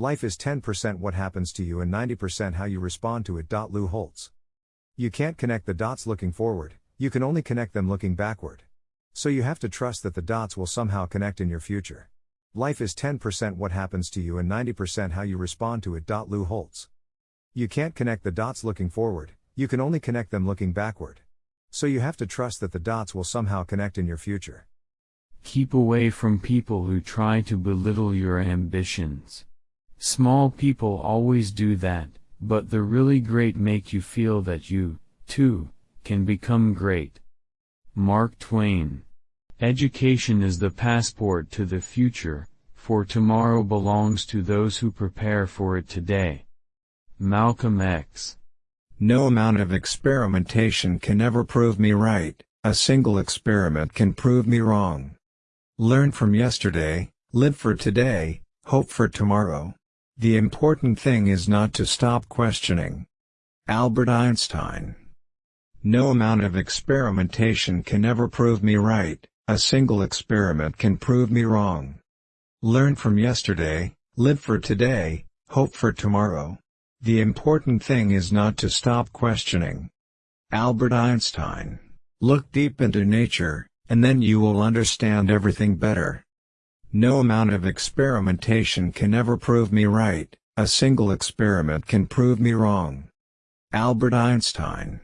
Life is 10% what happens to you and 90% how you respond to it. Lou Holtz. You can't connect the dots looking forward, you can only connect them looking backward. So you have to trust that the dots will somehow connect in your future. Life is 10% what happens to you and 90% how you respond to it. Lou Holtz. You can't connect the dots looking forward, you can only connect them looking backward. So you have to trust that the dots will somehow connect in your future. Keep away from people who try to belittle your ambitions. Small people always do that, but the really great make you feel that you, too, can become great. Mark Twain. Education is the passport to the future, for tomorrow belongs to those who prepare for it today. Malcolm X. No amount of experimentation can ever prove me right, a single experiment can prove me wrong. Learn from yesterday, live for today, hope for tomorrow. The important thing is not to stop questioning. Albert Einstein No amount of experimentation can ever prove me right, a single experiment can prove me wrong. Learn from yesterday, live for today, hope for tomorrow. The important thing is not to stop questioning. Albert Einstein Look deep into nature, and then you will understand everything better. No amount of experimentation can ever prove me right, a single experiment can prove me wrong. Albert Einstein.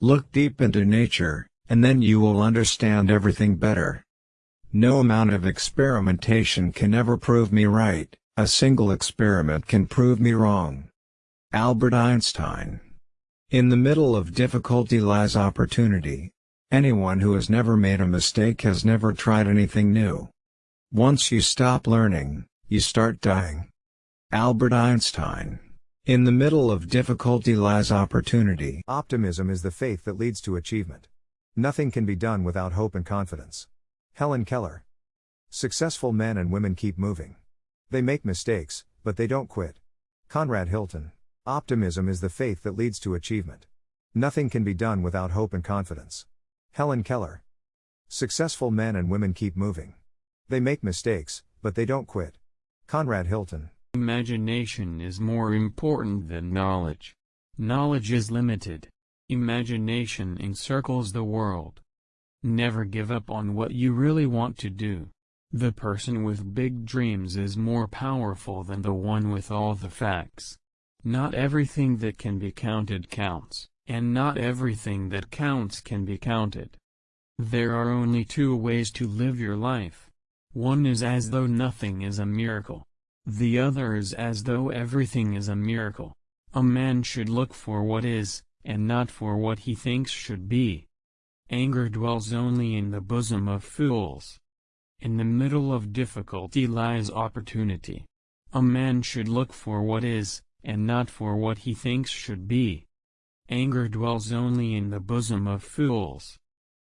Look deep into nature, and then you will understand everything better. No amount of experimentation can ever prove me right, a single experiment can prove me wrong. Albert Einstein. In the middle of difficulty lies opportunity. Anyone who has never made a mistake has never tried anything new. Once you stop learning, you start dying. Albert Einstein. In the middle of difficulty lies opportunity. Optimism is the faith that leads to achievement. Nothing can be done without hope and confidence. Helen Keller. Successful men and women keep moving. They make mistakes, but they don't quit. Conrad Hilton. Optimism is the faith that leads to achievement. Nothing can be done without hope and confidence. Helen Keller. Successful men and women keep moving. They make mistakes, but they don't quit. Conrad Hilton. Imagination is more important than knowledge. Knowledge is limited. Imagination encircles the world. Never give up on what you really want to do. The person with big dreams is more powerful than the one with all the facts. Not everything that can be counted counts, and not everything that counts can be counted. There are only two ways to live your life. One is as though nothing is a miracle. The other is as though everything is a miracle. A man should look for what is, and not for what he thinks should be. Anger dwells only in the bosom of fools. In the middle of difficulty lies opportunity. A man should look for what is, and not for what he thinks should be. Anger dwells only in the bosom of fools.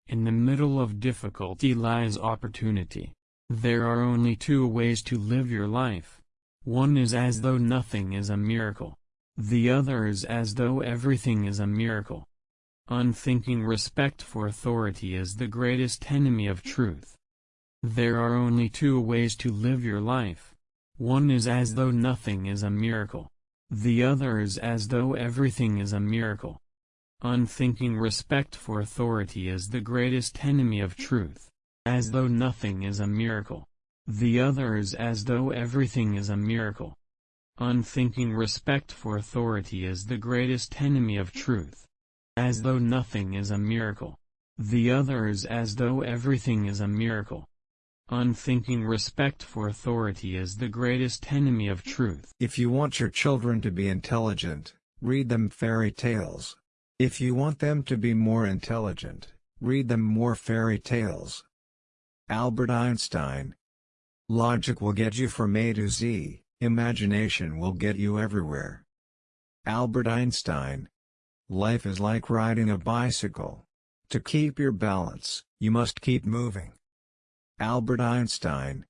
In the middle of difficulty lies opportunity. There are only two ways to live your life. One is as though nothing is a miracle. The other is as though everything is a miracle. Unthinking respect for authority is the greatest enemy of truth. There are only two ways to live your life. One is as though nothing is a miracle. The other is as though everything is a miracle. Unthinking respect for authority is the greatest enemy of truth as though nothing is a miracle. The other is as though everything is a miracle. Unthinking respect for authority is the greatest enemy of truth. As though nothing is a miracle. The other is as though everything is a miracle. Unthinking respect for authority is the greatest enemy of truth. If you want your children to be intelligent, read them fairy tales. If you want them to be more intelligent, read them more fairy tales. Albert Einstein. Logic will get you from A to Z, imagination will get you everywhere. Albert Einstein. Life is like riding a bicycle. To keep your balance, you must keep moving. Albert Einstein.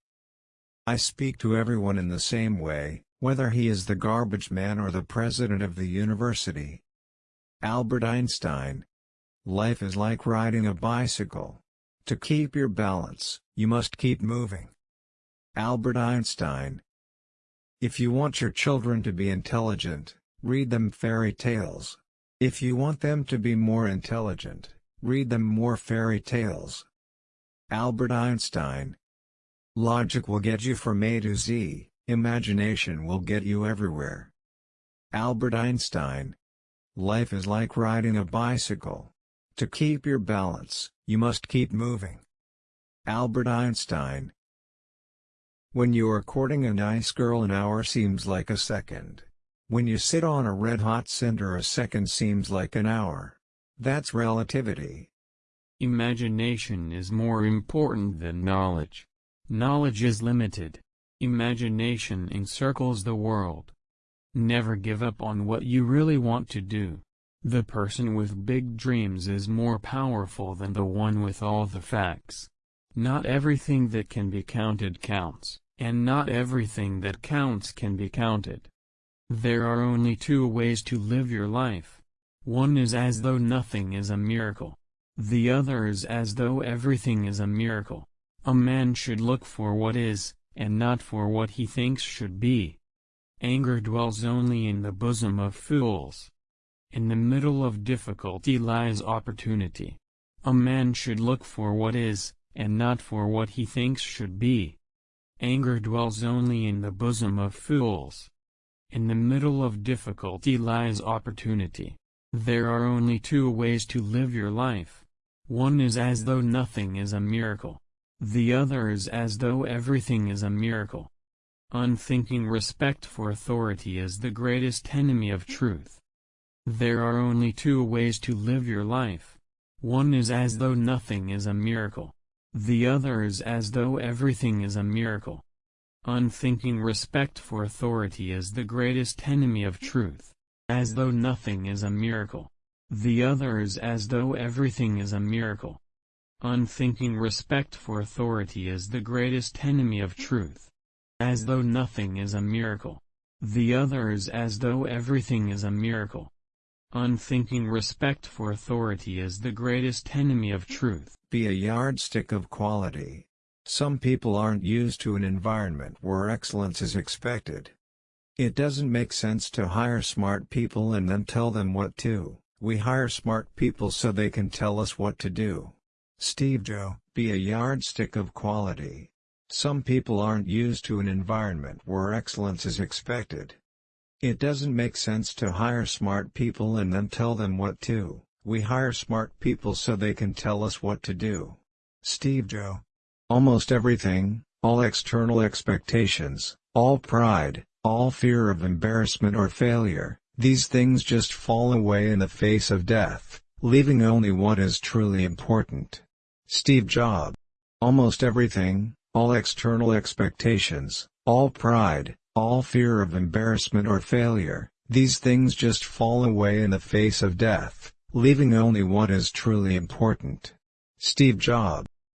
I speak to everyone in the same way, whether he is the garbage man or the president of the university. Albert Einstein. Life is like riding a bicycle. To keep your balance, you must keep moving. Albert Einstein If you want your children to be intelligent, read them fairy tales. If you want them to be more intelligent, read them more fairy tales. Albert Einstein Logic will get you from A to Z, imagination will get you everywhere. Albert Einstein Life is like riding a bicycle. To keep your balance, you must keep moving. Albert Einstein When you are courting a nice girl an hour seems like a second. When you sit on a red-hot cinder a second seems like an hour. That's relativity. Imagination is more important than knowledge. Knowledge is limited. Imagination encircles the world. Never give up on what you really want to do. The person with big dreams is more powerful than the one with all the facts. Not everything that can be counted counts, and not everything that counts can be counted. There are only two ways to live your life. One is as though nothing is a miracle. The other is as though everything is a miracle. A man should look for what is, and not for what he thinks should be. Anger dwells only in the bosom of fools. In the middle of difficulty lies opportunity. A man should look for what is, and not for what he thinks should be. Anger dwells only in the bosom of fools. In the middle of difficulty lies opportunity. There are only two ways to live your life. One is as though nothing is a miracle. The other is as though everything is a miracle. Unthinking respect for authority is the greatest enemy of truth. There are only two ways to live your life. One is as though nothing is a miracle. The other is as though everything is a miracle. Unthinking respect for authority is the greatest enemy of truth. As though nothing is a miracle. The other is as though everything is a miracle. Unthinking respect for authority is the greatest enemy of truth as though nothing is a miracle. The other is as though everything is a miracle. Unthinking respect for authority is the greatest enemy of truth. Be a yardstick of quality. Some people aren't used to an environment where excellence is expected. It doesn't make sense to hire smart people and then tell them what to. We hire smart people so they can tell us what to do. Steve Jobs, be a yardstick of quality. Some people aren't used to an environment where excellence is expected. It doesn't make sense to hire smart people and then tell them what to. We hire smart people so they can tell us what to do. Steve Jobs. Almost everything, all external expectations, all pride, all fear of embarrassment or failure, these things just fall away in the face of death, leaving only what is truly important. Steve Jobs. Almost everything, all external expectations, all pride, all fear of embarrassment or failure, these things just fall away in the face of death, leaving only what is truly important. Steve Jobs